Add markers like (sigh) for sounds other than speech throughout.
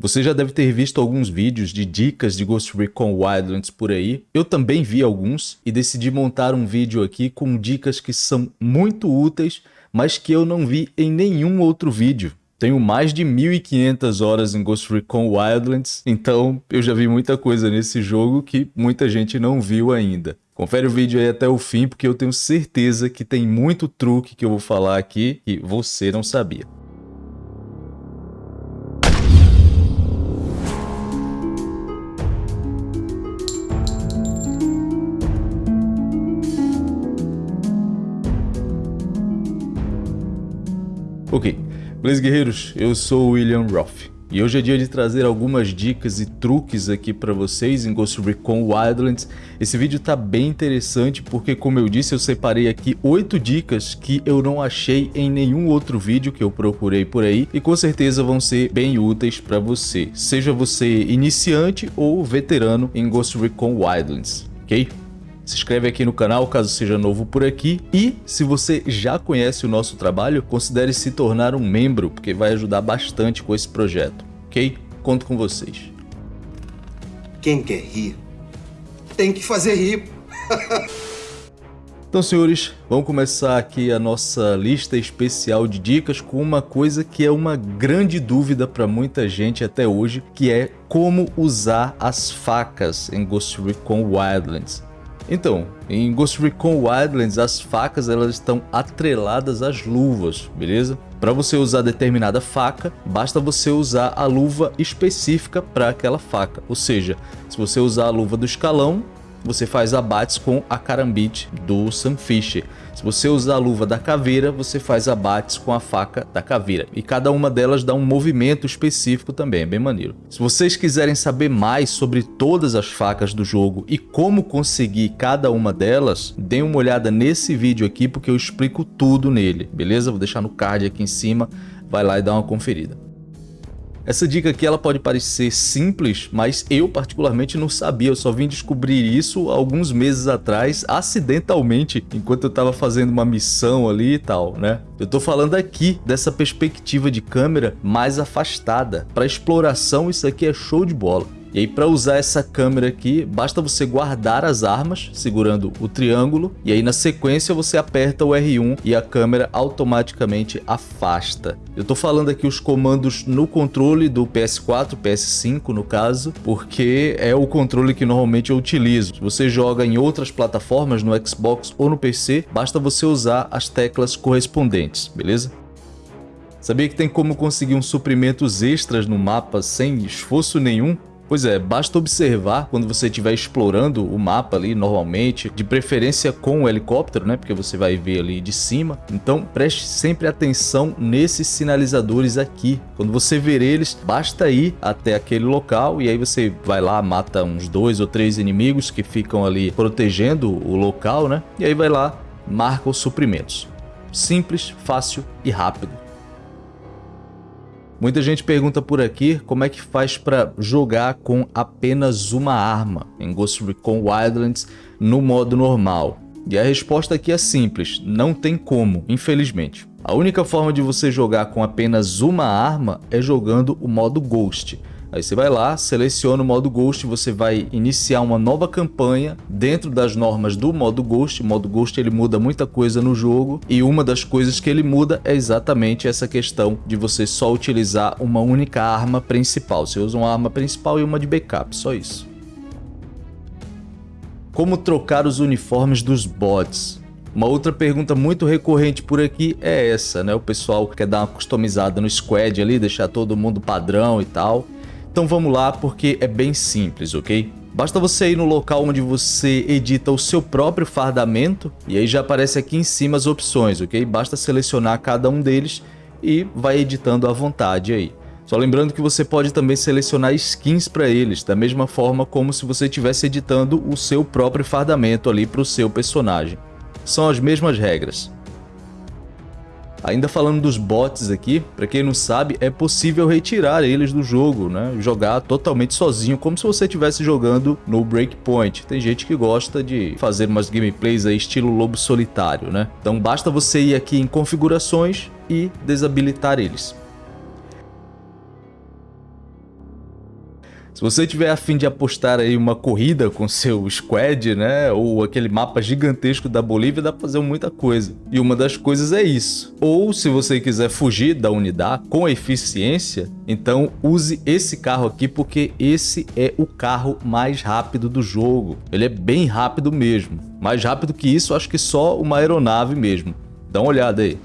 Você já deve ter visto alguns vídeos de dicas de Ghost Recon Wildlands por aí. Eu também vi alguns e decidi montar um vídeo aqui com dicas que são muito úteis, mas que eu não vi em nenhum outro vídeo. Tenho mais de 1500 horas em Ghost Recon Wildlands, então eu já vi muita coisa nesse jogo que muita gente não viu ainda. Confere o vídeo aí até o fim, porque eu tenho certeza que tem muito truque que eu vou falar aqui que você não sabia. Ok, beleza guerreiros, eu sou o William Roth. E hoje é dia de trazer algumas dicas e truques aqui para vocês em Ghost Recon Wildlands. Esse vídeo tá bem interessante porque, como eu disse, eu separei aqui oito dicas que eu não achei em nenhum outro vídeo que eu procurei por aí e com certeza vão ser bem úteis para você, seja você iniciante ou veterano em Ghost Recon Wildlands, ok? Se inscreve aqui no canal caso seja novo por aqui e se você já conhece o nosso trabalho, considere se tornar um membro, porque vai ajudar bastante com esse projeto, ok? Conto com vocês. Quem quer rir, tem que fazer rir. Então, senhores, vamos começar aqui a nossa lista especial de dicas com uma coisa que é uma grande dúvida para muita gente até hoje, que é como usar as facas em Ghost Recon Wildlands. Então, em Ghost Recon Wildlands, as facas elas estão atreladas às luvas, beleza? Para você usar determinada faca, basta você usar a luva específica para aquela faca. Ou seja, se você usar a luva do escalão, você faz abates com a carambite do Sunfisher. Se você usar a luva da caveira, você faz abates com a faca da caveira. E cada uma delas dá um movimento específico também, é bem maneiro. Se vocês quiserem saber mais sobre todas as facas do jogo e como conseguir cada uma delas, deem uma olhada nesse vídeo aqui porque eu explico tudo nele, beleza? Vou deixar no card aqui em cima, vai lá e dá uma conferida. Essa dica aqui ela pode parecer simples, mas eu particularmente não sabia, eu só vim descobrir isso alguns meses atrás, acidentalmente, enquanto eu estava fazendo uma missão ali e tal, né? Eu tô falando aqui dessa perspectiva de câmera mais afastada. Para exploração isso aqui é show de bola. E aí para usar essa câmera aqui, basta você guardar as armas segurando o triângulo e aí na sequência você aperta o R1 e a câmera automaticamente afasta. Eu tô falando aqui os comandos no controle do PS4, PS5 no caso, porque é o controle que normalmente eu utilizo. Se você joga em outras plataformas, no Xbox ou no PC, basta você usar as teclas correspondentes, beleza? Sabia que tem como conseguir uns suprimentos extras no mapa sem esforço nenhum? Pois é, basta observar quando você estiver explorando o mapa ali normalmente, de preferência com o helicóptero, né? Porque você vai ver ali de cima. Então preste sempre atenção nesses sinalizadores aqui. Quando você ver eles, basta ir até aquele local e aí você vai lá, mata uns dois ou três inimigos que ficam ali protegendo o local, né? E aí vai lá, marca os suprimentos. Simples, fácil e rápido. Muita gente pergunta por aqui como é que faz para jogar com apenas uma arma em Ghost Recon Wildlands no modo normal. E a resposta aqui é simples, não tem como, infelizmente. A única forma de você jogar com apenas uma arma é jogando o modo Ghost. Aí você vai lá, seleciona o modo Ghost, você vai iniciar uma nova campanha dentro das normas do modo Ghost. O modo Ghost ele muda muita coisa no jogo e uma das coisas que ele muda é exatamente essa questão de você só utilizar uma única arma principal. Você usa uma arma principal e uma de backup, só isso. Como trocar os uniformes dos bots? Uma outra pergunta muito recorrente por aqui é essa, né? O pessoal quer dar uma customizada no squad ali, deixar todo mundo padrão e tal. Então vamos lá porque é bem simples, ok? Basta você ir no local onde você edita o seu próprio fardamento e aí já aparece aqui em cima as opções, ok? Basta selecionar cada um deles e vai editando à vontade aí. Só lembrando que você pode também selecionar skins para eles, da mesma forma como se você estivesse editando o seu próprio fardamento ali para o seu personagem. São as mesmas regras. Ainda falando dos bots aqui, para quem não sabe, é possível retirar eles do jogo, né? Jogar totalmente sozinho, como se você estivesse jogando no Breakpoint. Tem gente que gosta de fazer umas gameplays aí estilo lobo solitário, né? Então basta você ir aqui em configurações e desabilitar eles. Se você tiver afim de apostar aí uma corrida com seu squad, né, ou aquele mapa gigantesco da Bolívia, dá pra fazer muita coisa. E uma das coisas é isso. Ou se você quiser fugir da unidade com eficiência, então use esse carro aqui porque esse é o carro mais rápido do jogo. Ele é bem rápido mesmo. Mais rápido que isso, acho que só uma aeronave mesmo. Dá uma olhada aí.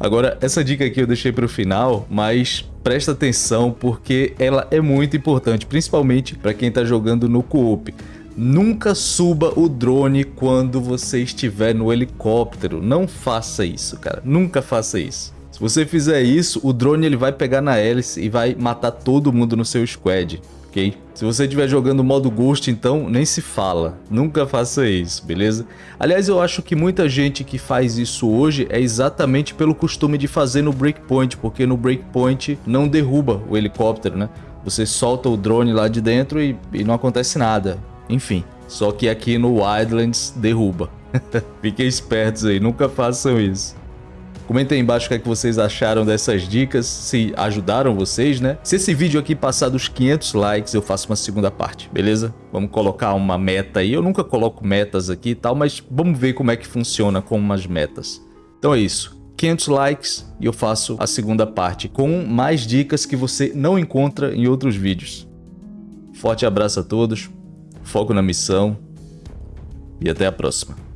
Agora, essa dica aqui eu deixei para o final, mas presta atenção porque ela é muito importante, principalmente para quem está jogando no co-op. Nunca suba o drone quando você estiver no helicóptero. Não faça isso, cara. Nunca faça isso. Se você fizer isso, o drone ele vai pegar na hélice e vai matar todo mundo no seu squad ok? Se você estiver jogando modo Ghost, então nem se fala. Nunca faça isso, beleza? Aliás, eu acho que muita gente que faz isso hoje é exatamente pelo costume de fazer no Breakpoint, porque no Breakpoint não derruba o helicóptero, né? Você solta o drone lá de dentro e, e não acontece nada. Enfim, só que aqui no Wildlands derruba. (laughs) Fiquem espertos aí, nunca façam isso. Comentem aí embaixo o que, é que vocês acharam dessas dicas, se ajudaram vocês, né? Se esse vídeo aqui passar dos 500 likes, eu faço uma segunda parte, beleza? Vamos colocar uma meta aí. Eu nunca coloco metas aqui e tal, mas vamos ver como é que funciona com umas metas. Então é isso. 500 likes e eu faço a segunda parte com mais dicas que você não encontra em outros vídeos. Forte abraço a todos, foco na missão e até a próxima.